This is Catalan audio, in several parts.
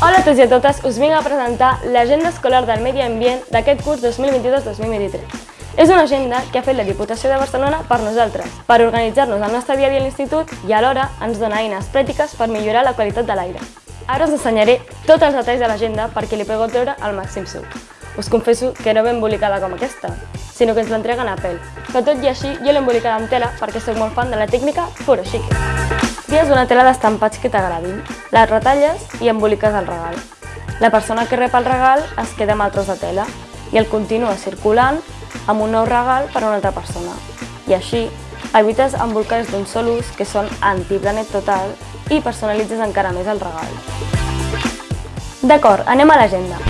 Hola a tots i a totes, us vinc a presentar l'agenda escolar del medi ambient d'aquest curs 2022-2023. És una agenda que ha fet la Diputació de Barcelona per nosaltres, per organitzar-nos el nostre dia a l'institut i alhora ens dona eines pràctiques per millorar la qualitat de l'aire. Ara us ensenyaré tots els detalls de l'agenda perquè li pugueu treure el màxim seu. Us confesso que no ve embolicada com aquesta, sinó que ens l'entreguen a pèl, però tot i així jo l'he embolicada amb tela perquè sóc molt fan de la tècnica puro chic. Tries una tela d'estampats que t'agradin, les retalles i emboliques el regal. La persona que rep el regal es queda amb el tros de tela i el continua circulant amb un nou regal per a una altra persona. I així evites embolcalls d'un sol ús que són antiplanet total i personalitzes encara més el regal. D'acord, anem a l'agenda.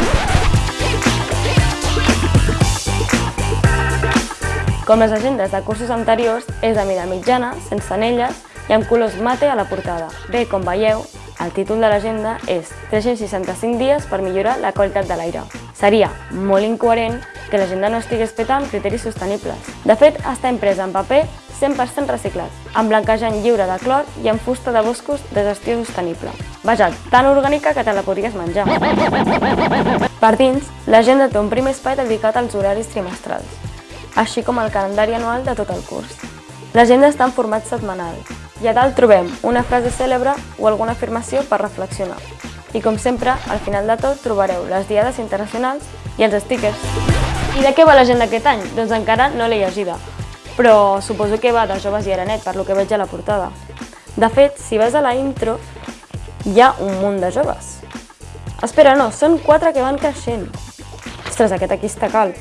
Com les agendes de cursos anteriors, és de mida mitjana, sense anelles i amb colors mate a la portada. Bé, com veieu, el títol de l'agenda és 365 dies per millorar la qualitat de l'aire. Seria molt incoherent que l'agenda no estigués feta amb criteris sostenibles. De fet, està impresa en paper 100% reciclat, amb blanquejant lliure de clor i amb fusta de boscos de gestió sostenible. Vaja, tan orgànica que te la podries menjar. Per dins, l'agenda té un primer espai dedicat als horaris trimestrals, així com el calendari anual de tot el curs. L'agenda està en format setmanal, i a dalt trobem una frase cèlebre o alguna afirmació per reflexionar. I com sempre, al final de tot trobareu les diades internacionals i els stickers. I de què va l'agenda aquest any? Doncs encara no l'he llegida, però suposo que va de joves i arenet, per lo que veig a la portada. De fet, si vas a la intro, hi ha un munt de joves. Espera, no, són quatre que van creixent. Ostres, aquest aquí està calp.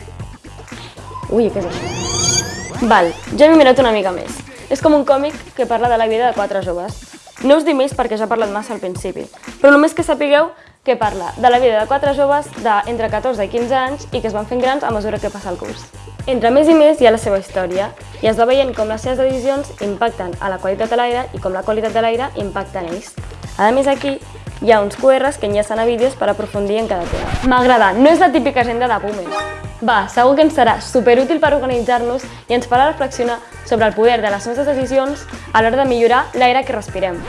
Ui, què és això? Val, ja m'he mirat una mica més. És com un còmic que parla de la vida de quatre joves. No us dic més perquè ja he parlat massa al principi, però només que sapigueu que parla de la vida de quatre joves d'entre 14 i 15 anys i que es van fent grans a mesura que passa el curs. Entre més i més hi ha la seva història i es va veient com les seves decisions impacten a la qualitat de l'aire i com la qualitat de l'aire impacta en ells. A més aquí hi ha uns QRs que enllacen a vídeos per aprofundir en cada tema. M'agrada, no és la típica agenda de Boomer, va, segur que ens serà superútil per organitzar-nos i ens farà reflexionar sobre el poder de les nostres decisions a l'hora de millorar l'aire que respirem.